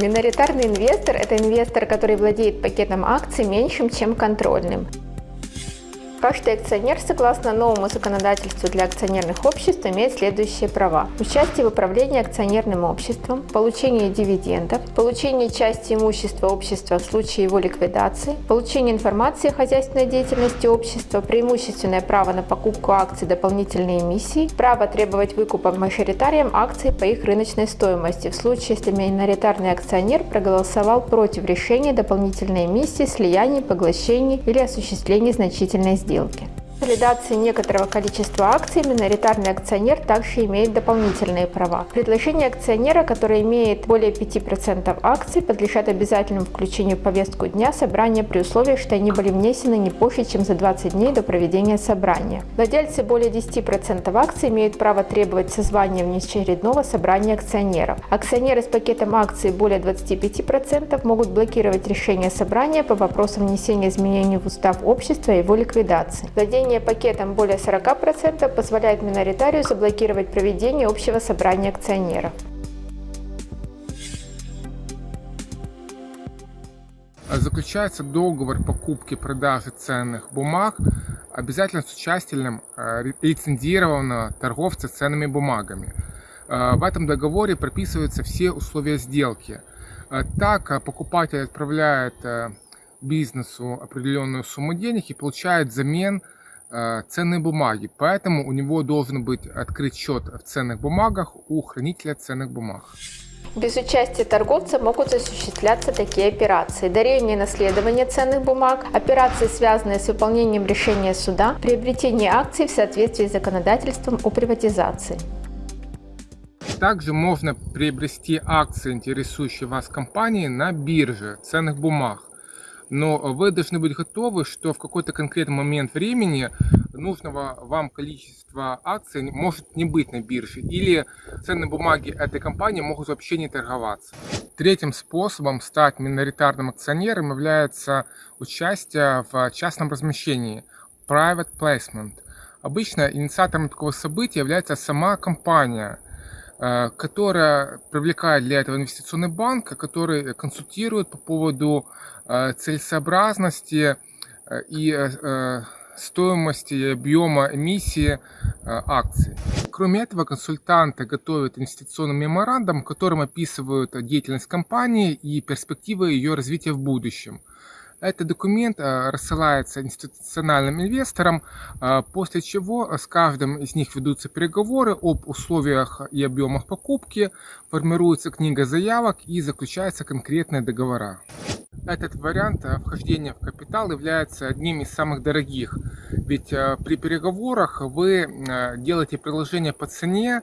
Миноритарный инвестор – это инвестор, который владеет пакетом акций меньшим, чем контрольным. Каждый акционер, согласно новому законодательству для акционерных обществ, имеет следующие права. Участие в управлении акционерным обществом, получение дивидендов, получение части имущества общества в случае его ликвидации, получение информации о хозяйственной деятельности общества, преимущественное право на покупку акций дополнительной эмиссии, право требовать выкупа мажоритариям акций по их рыночной стоимости в случае, если миноритарный акционер проголосовал против решения дополнительной эмиссии, слияния, поглощений или осуществления значительной сделки сделки. Ликвидации некоторого количества акций миноритарный акционер также имеет дополнительные права. Предложение акционера, который имеет более 5% акций, подлежат обязательному включению в повестку дня собрания при условии, что они были внесены не позже, чем за 20 дней до проведения собрания. Владельцы более 10% акций имеют право требовать созвания внеочередного собрания акционеров. Акционеры с пакетом акций более 25% могут блокировать решение собрания по вопросам внесения изменений в устав общества и его ликвидации. Владение Владение пакетом более 40% позволяет миноритарию заблокировать проведение общего собрания акционеров. Заключается договор покупки-продажи ценных бумаг обязательно с участием э, лицензированного торговца ценными бумагами. Э, в этом договоре прописываются все условия сделки. Э, так покупатель отправляет бизнесу определенную сумму денег и получает взамен Э, ценные бумаги, поэтому у него должен быть открыт счет в ценных бумагах у хранителя ценных бумаг. Без участия торговца могут осуществляться такие операции. Дарение и наследование ценных бумаг, операции, связанные с выполнением решения суда, приобретение акций в соответствии с законодательством о приватизации. Также можно приобрести акции, интересующие вас компании, на бирже ценных бумаг но вы должны быть готовы, что в какой-то конкретный момент времени нужного вам количества акций может не быть на бирже, или ценные бумаги этой компании могут вообще не торговаться. Третьим способом стать миноритарным акционером является участие в частном размещении – private placement. Обычно инициатором такого события является сама компания – которая привлекает для этого инвестиционный банк, который консультирует по поводу э, целесообразности э, и стоимости и объема эмиссии акций. Кроме этого, консультанты готовят инвестиционный меморандум, в котором описывают деятельность компании и перспективы ее развития в будущем. Этот документ э, рассылается институциональным инвесторам, э, после чего с каждым из них ведутся переговоры об условиях и объемах покупки, формируется книга заявок и заключаются конкретные договора. Этот вариант э, вхождения в капитал является одним из самых дорогих, ведь при переговорах вы делаете предложение по цене,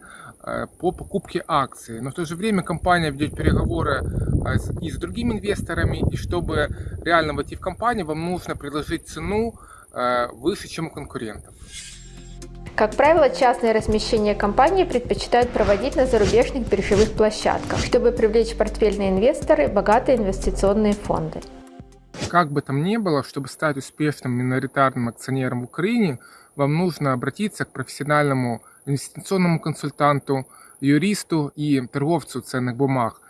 по покупке акций. Но в то же время компания ведет переговоры и с другими инвесторами, и чтобы реально войти в компанию, вам нужно предложить цену э, выше, чем у конкурентов. Как правило, частное размещение компании предпочитают проводить на зарубежных биржевых площадках, чтобы привлечь портфельные инвесторы, богатые инвестиционные фонды. Как бы там ни было, чтобы стать успешным миноритарным акционером в Украине, вам нужно обратиться к профессиональному инвестиционному консультанту, юристу и торговцу ценных бумаг.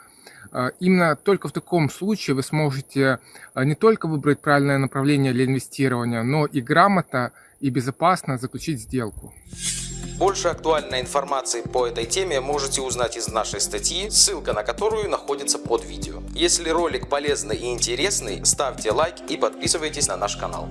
А, именно только в таком случае вы сможете а, не только выбрать правильное направление для инвестирования, но и грамотно и безопасно заключить сделку. Больше актуальной информации по этой теме можете узнать из нашей статьи, ссылка на которую находится под видео. Если ролик полезный и интересный, ставьте лайк и подписывайтесь на наш канал.